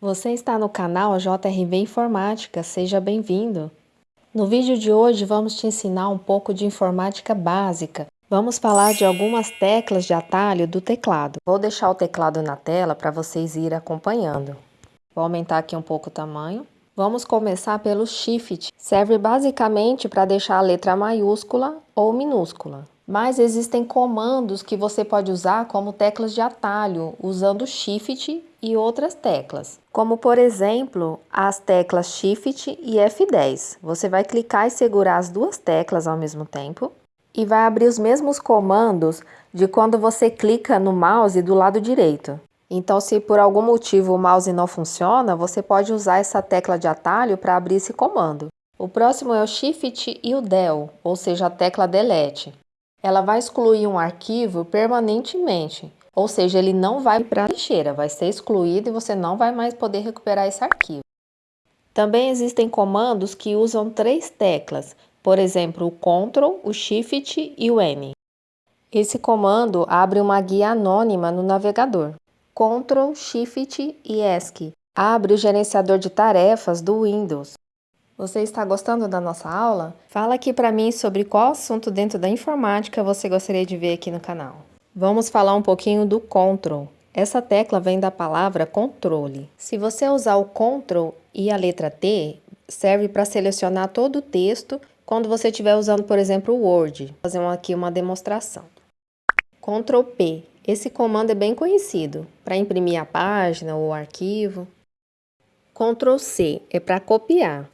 Você está no canal JRV Informática, seja bem-vindo! No vídeo de hoje vamos te ensinar um pouco de informática básica. Vamos falar de algumas teclas de atalho do teclado. Vou deixar o teclado na tela para vocês irem acompanhando. Vou aumentar aqui um pouco o tamanho. Vamos começar pelo Shift. Serve basicamente para deixar a letra maiúscula ou minúscula mas existem comandos que você pode usar como teclas de atalho, usando Shift e outras teclas. Como, por exemplo, as teclas Shift e F10. Você vai clicar e segurar as duas teclas ao mesmo tempo e vai abrir os mesmos comandos de quando você clica no mouse do lado direito. Então, se por algum motivo o mouse não funciona, você pode usar essa tecla de atalho para abrir esse comando. O próximo é o Shift e o Del, ou seja, a tecla Delete ela vai excluir um arquivo permanentemente, ou seja, ele não vai para a lixeira, vai ser excluído e você não vai mais poder recuperar esse arquivo. Também existem comandos que usam três teclas, por exemplo, o Ctrl, o Shift e o N. Esse comando abre uma guia anônima no navegador. Ctrl, Shift e ESC abre o gerenciador de tarefas do Windows. Você está gostando da nossa aula? Fala aqui para mim sobre qual assunto dentro da informática você gostaria de ver aqui no canal. Vamos falar um pouquinho do Ctrl. Essa tecla vem da palavra controle. Se você usar o Ctrl e a letra T, serve para selecionar todo o texto quando você estiver usando, por exemplo, o Word. Vou fazer aqui uma demonstração. Ctrl P. Esse comando é bem conhecido para imprimir a página ou o arquivo. Ctrl C é para copiar.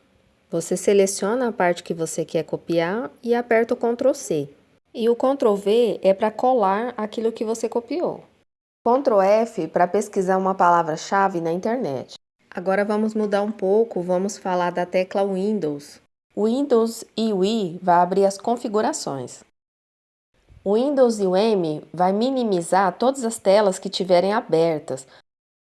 Você seleciona a parte que você quer copiar e aperta o Ctrl C. E o Ctrl V é para colar aquilo que você copiou. Ctrl F para pesquisar uma palavra-chave na internet. Agora vamos mudar um pouco, vamos falar da tecla Windows. Windows e o I vai abrir as configurações. O Windows e o M vai minimizar todas as telas que tiverem abertas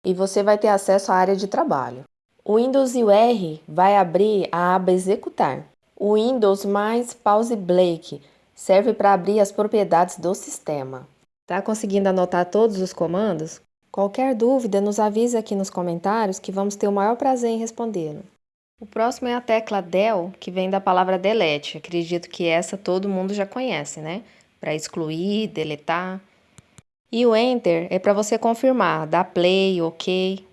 e você vai ter acesso à área de trabalho. O Windows e o R vai abrir a aba Executar. O Windows mais Pause Break serve para abrir as propriedades do sistema. Tá conseguindo anotar todos os comandos? Qualquer dúvida, nos avise aqui nos comentários que vamos ter o maior prazer em respondê-lo. O próximo é a tecla Del, que vem da palavra delete. Acredito que essa todo mundo já conhece, né? Para excluir, deletar. E o Enter é para você confirmar, dar play, ok,